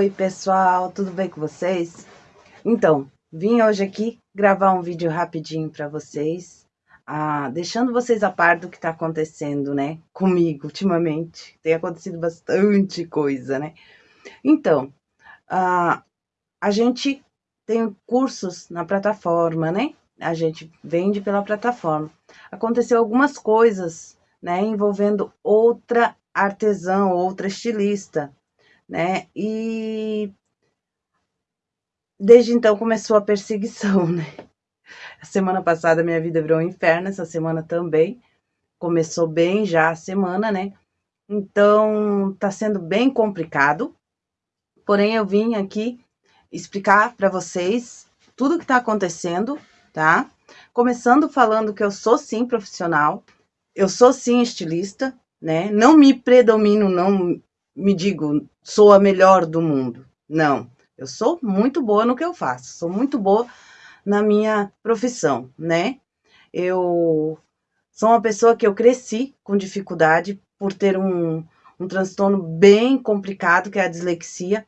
Oi pessoal, tudo bem com vocês? Então, vim hoje aqui gravar um vídeo rapidinho para vocês, ah, deixando vocês a par do que está acontecendo, né, comigo ultimamente. Tem acontecido bastante coisa, né? Então, ah, a gente tem cursos na plataforma, né? A gente vende pela plataforma. Aconteceu algumas coisas, né, envolvendo outra artesã, outra estilista, né? E desde então começou a perseguição, né? A semana passada minha vida virou um inferno, essa semana também. Começou bem já a semana, né? Então tá sendo bem complicado. Porém, eu vim aqui explicar para vocês tudo que tá acontecendo, tá? Começando falando que eu sou sim profissional, eu sou sim estilista, né? Não me predomino, não me digo, sou a melhor do mundo. Não, eu sou muito boa no que eu faço, sou muito boa na minha profissão, né? Eu sou uma pessoa que eu cresci com dificuldade por ter um, um transtorno bem complicado, que é a dislexia.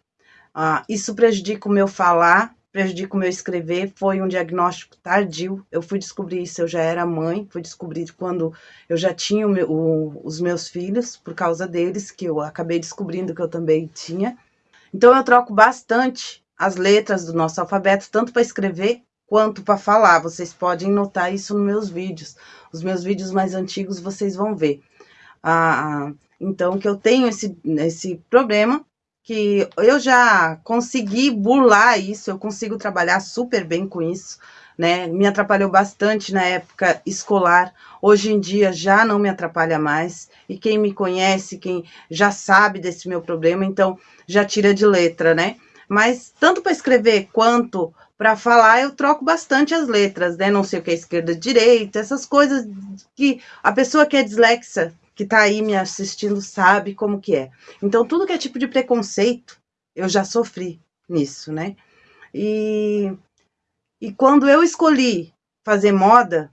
Ah, isso prejudica o meu falar, prejudica o meu escrever, foi um diagnóstico tardio. Eu fui descobrir isso, eu já era mãe, fui descobrir quando eu já tinha o meu, o, os meus filhos, por causa deles, que eu acabei descobrindo que eu também tinha. Então eu troco bastante as letras do nosso alfabeto, tanto para escrever quanto para falar. Vocês podem notar isso nos meus vídeos. Os meus vídeos mais antigos vocês vão ver. Ah, então, que eu tenho esse, esse problema, que eu já consegui burlar isso, eu consigo trabalhar super bem com isso, né? Me atrapalhou bastante na época escolar, hoje em dia já não me atrapalha mais, e quem me conhece, quem já sabe desse meu problema, então já tira de letra, né? Mas tanto para escrever quanto para falar, eu troco bastante as letras, né? Não sei o que é esquerda, direita, essas coisas que a pessoa que é dislexa que está aí me assistindo sabe como que é. Então, tudo que é tipo de preconceito, eu já sofri nisso, né? E, e quando eu escolhi fazer moda,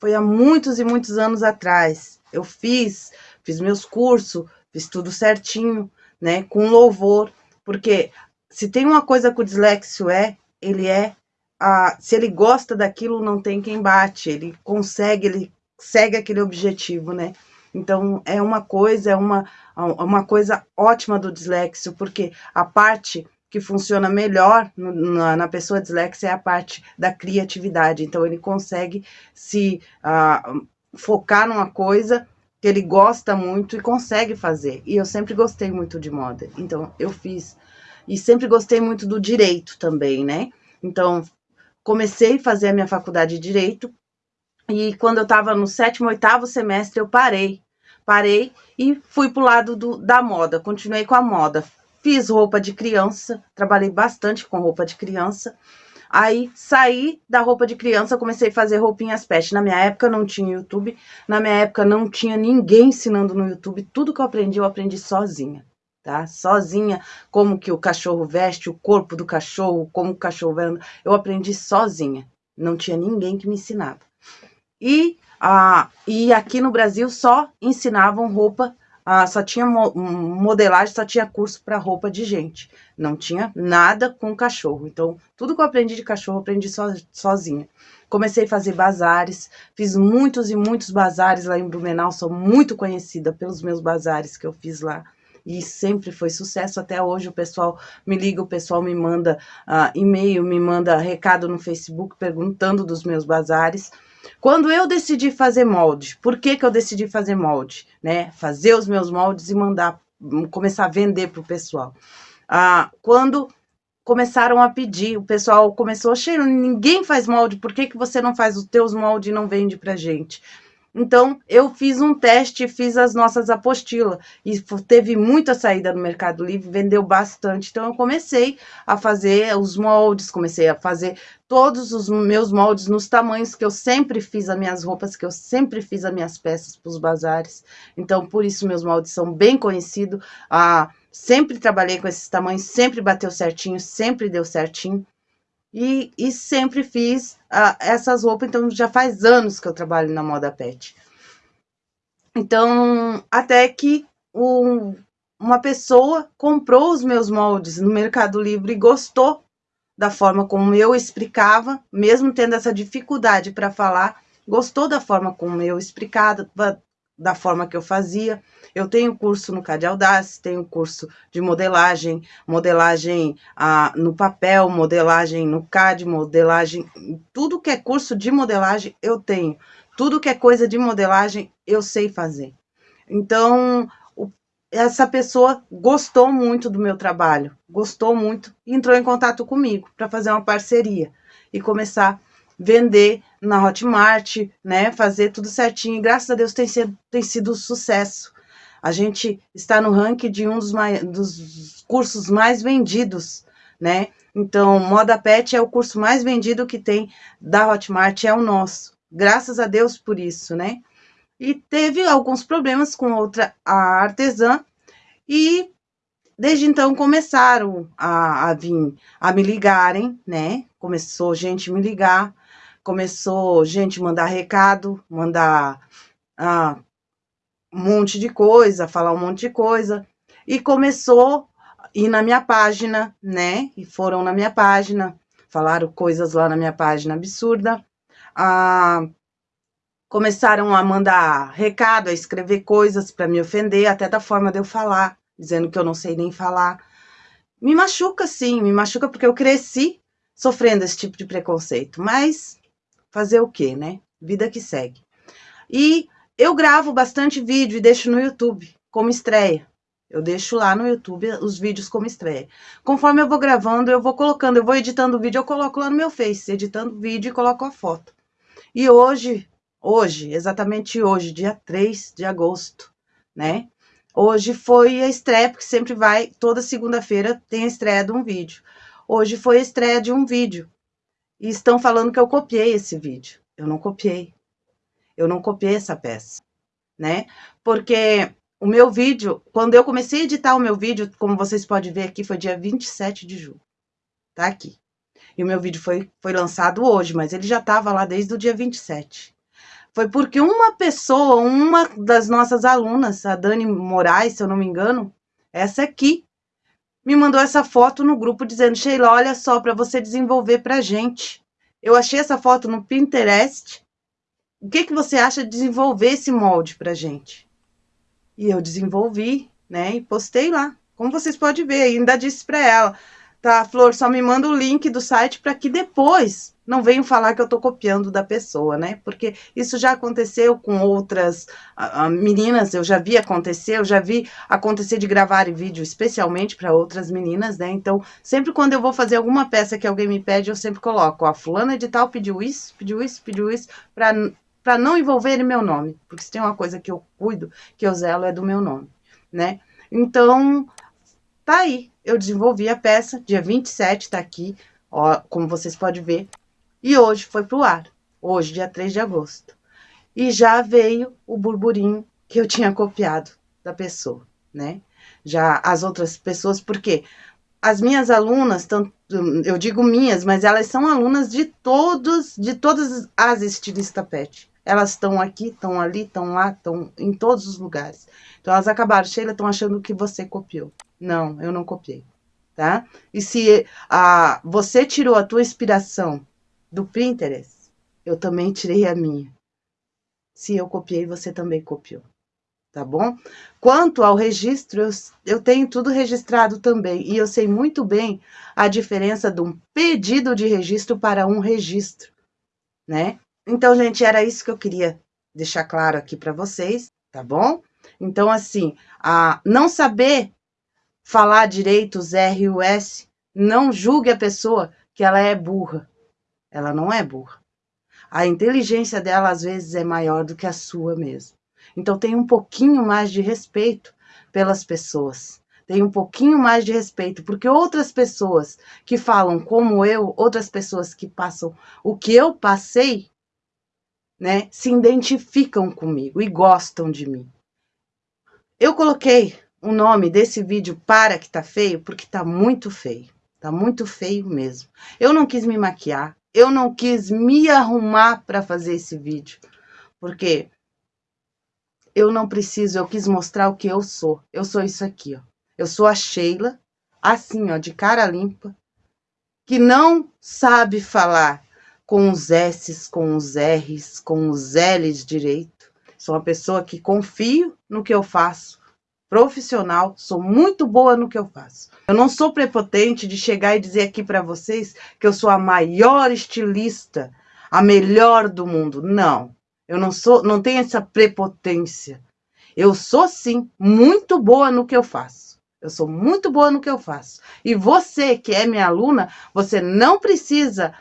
foi há muitos e muitos anos atrás. Eu fiz, fiz meus cursos, fiz tudo certinho, né? Com louvor, porque se tem uma coisa que o dislexio é, ele é, a, se ele gosta daquilo, não tem quem bate, ele consegue, ele segue aquele objetivo, né? Então, é uma coisa, é uma, uma coisa ótima do dislexio, porque a parte que funciona melhor na, na pessoa dislexa é a parte da criatividade. Então, ele consegue se uh, focar numa coisa que ele gosta muito e consegue fazer. E eu sempre gostei muito de moda, então eu fiz. E sempre gostei muito do direito também, né? Então, comecei a fazer a minha faculdade de direito, e quando eu estava no sétimo, oitavo semestre, eu parei Parei e fui pro lado do, da moda, continuei com a moda. Fiz roupa de criança, trabalhei bastante com roupa de criança. Aí saí da roupa de criança, comecei a fazer roupinhas pet. Na minha época não tinha YouTube, na minha época não tinha ninguém ensinando no YouTube. Tudo que eu aprendi, eu aprendi sozinha, tá? Sozinha, como que o cachorro veste, o corpo do cachorro, como o cachorro anda. Eu aprendi sozinha, não tinha ninguém que me ensinava. E ah, e aqui no Brasil só ensinavam roupa, ah, só tinha mo modelagem, só tinha curso para roupa de gente. Não tinha nada com cachorro. Então, tudo que eu aprendi de cachorro, aprendi so, sozinha. Comecei a fazer bazares, fiz muitos e muitos bazares lá em Blumenau, sou muito conhecida pelos meus bazares que eu fiz lá e sempre foi sucesso. Até hoje o pessoal me liga, o pessoal me manda uh, e-mail, me manda recado no Facebook perguntando dos meus bazares. Quando eu decidi fazer molde, por que que eu decidi fazer molde? Né? Fazer os meus moldes e mandar, começar a vender para o pessoal. Ah, quando começaram a pedir, o pessoal começou, Sheila, ninguém faz molde, por que que você não faz os teus moldes e não vende para gente? Então, eu fiz um teste, fiz as nossas apostilas, e teve muita saída no Mercado Livre, vendeu bastante. Então, eu comecei a fazer os moldes, comecei a fazer todos os meus moldes nos tamanhos que eu sempre fiz as minhas roupas, que eu sempre fiz as minhas peças para os bazares. Então, por isso, meus moldes são bem conhecidos. Ah, sempre trabalhei com esses tamanhos, sempre bateu certinho, sempre deu certinho. E, e sempre fiz uh, essas roupas, então já faz anos que eu trabalho na moda pet. Então, até que um, uma pessoa comprou os meus moldes no Mercado Livre e gostou da forma como eu explicava, mesmo tendo essa dificuldade para falar, gostou da forma como eu explicava, da forma que eu fazia. Eu tenho curso no CAD Audace, tenho curso de modelagem, modelagem ah, no papel, modelagem no CAD, modelagem, tudo que é curso de modelagem eu tenho. Tudo que é coisa de modelagem eu sei fazer. Então, essa pessoa gostou muito do meu trabalho, gostou muito entrou em contato comigo para fazer uma parceria e começar a vender na Hotmart, né, fazer tudo certinho. E graças a Deus tem sido, tem sido um sucesso. A gente está no ranking de um dos, dos cursos mais vendidos, né? Então, Moda Pet é o curso mais vendido que tem da Hotmart, é o nosso. Graças a Deus por isso, né? E teve alguns problemas com outra artesã, e desde então começaram a, a vir a me ligarem, né? Começou gente me ligar, começou gente mandar recado, mandar ah, um monte de coisa, falar um monte de coisa, e começou a ir na minha página, né? E foram na minha página, falaram coisas lá na minha página absurda, ah, começaram a mandar recado, a escrever coisas para me ofender, até da forma de eu falar, dizendo que eu não sei nem falar. Me machuca, sim, me machuca porque eu cresci sofrendo esse tipo de preconceito, mas fazer o quê, né? Vida que segue. E eu gravo bastante vídeo e deixo no YouTube como estreia. Eu deixo lá no YouTube os vídeos como estreia. Conforme eu vou gravando, eu vou colocando, eu vou editando o vídeo, eu coloco lá no meu Face, editando o vídeo e coloco a foto. E hoje, hoje, exatamente hoje, dia 3 de agosto, né? Hoje foi a estreia, porque sempre vai, toda segunda-feira tem a estreia de um vídeo. Hoje foi a estreia de um vídeo e estão falando que eu copiei esse vídeo. Eu não copiei. Eu não copiei essa peça, né? Porque o meu vídeo, quando eu comecei a editar o meu vídeo, como vocês podem ver aqui, foi dia 27 de julho. Tá aqui. E o meu vídeo foi, foi lançado hoje, mas ele já estava lá desde o dia 27. Foi porque uma pessoa, uma das nossas alunas, a Dani Moraes, se eu não me engano, essa aqui, me mandou essa foto no grupo dizendo, Sheila, olha só, para você desenvolver pra gente. Eu achei essa foto no Pinterest. O que, que você acha de desenvolver esse molde pra gente? E eu desenvolvi, né, e postei lá. Como vocês podem ver, ainda disse para ela, tá, Flor, só me manda o link do site para que depois não venham falar que eu estou copiando da pessoa, né? Porque isso já aconteceu com outras uh, meninas, eu já vi acontecer, eu já vi acontecer de gravar vídeo especialmente para outras meninas, né? Então, sempre quando eu vou fazer alguma peça que alguém me pede, eu sempre coloco, a fulana de tal pediu isso, pediu isso, pediu isso, para não envolver meu nome, porque se tem uma coisa que eu cuido, que eu zelo, é do meu nome, né? Então, tá aí, eu desenvolvi a peça, dia 27 tá aqui, ó, como vocês podem ver, e hoje foi para o ar, hoje, dia 3 de agosto. E já veio o burburinho que eu tinha copiado da pessoa, né? Já as outras pessoas, porque as minhas alunas, tanto, eu digo minhas, mas elas são alunas de todos, de todas as estilistas pet. Elas estão aqui, estão ali, estão lá, estão em todos os lugares. Então elas acabaram, Sheila, estão achando que você copiou. Não, eu não copiei, tá? E se a, você tirou a tua inspiração do Pinterest, eu também tirei a minha. Se eu copiei, você também copiou. Tá bom? Quanto ao registro, eu, eu tenho tudo registrado também. E eu sei muito bem a diferença de um pedido de registro para um registro, né? Então, gente, era isso que eu queria deixar claro aqui para vocês, tá bom? Então, assim, a não saber falar direito os R e o S, não julgue a pessoa que ela é burra. Ela não é burra. A inteligência dela, às vezes, é maior do que a sua mesmo. Então, tem um pouquinho mais de respeito pelas pessoas. Tem um pouquinho mais de respeito, porque outras pessoas que falam como eu, outras pessoas que passam o que eu passei, né, se identificam comigo e gostam de mim. Eu coloquei o nome desse vídeo para que tá feio, porque tá muito feio. Tá muito feio mesmo. Eu não quis me maquiar, eu não quis me arrumar para fazer esse vídeo, porque eu não preciso, eu quis mostrar o que eu sou. Eu sou isso aqui, ó. Eu sou a Sheila, assim, ó, de cara limpa, que não sabe falar com os S's, com os R's, com os L's direito. Sou uma pessoa que confio no que eu faço, profissional, sou muito boa no que eu faço. Eu não sou prepotente de chegar e dizer aqui para vocês que eu sou a maior estilista, a melhor do mundo. Não. Eu não sou, não tenho essa prepotência. Eu sou sim muito boa no que eu faço. Eu sou muito boa no que eu faço. E você que é minha aluna, você não precisa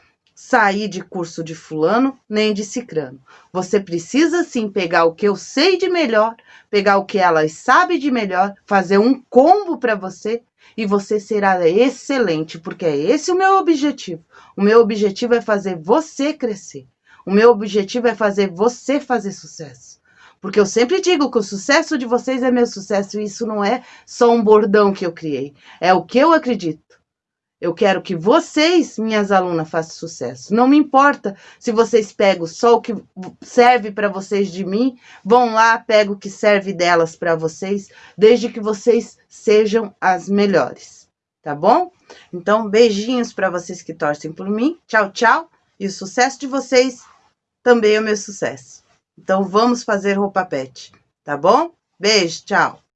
sair de curso de fulano nem de cicrano. Você precisa sim pegar o que eu sei de melhor, pegar o que elas sabem de melhor, fazer um combo para você e você será excelente, porque é esse o meu objetivo. O meu objetivo é fazer você crescer. O meu objetivo é fazer você fazer sucesso. Porque eu sempre digo que o sucesso de vocês é meu sucesso, e isso não é só um bordão que eu criei. É o que eu acredito. Eu quero que vocês, minhas alunas, façam sucesso. Não me importa se vocês pegam só o que serve para vocês de mim, vão lá, pegam o que serve delas para vocês, desde que vocês sejam as melhores, tá bom? Então, beijinhos para vocês que torcem por mim. Tchau, tchau. E o sucesso de vocês também é o meu sucesso. Então, vamos fazer roupa pet, tá bom? Beijo, tchau.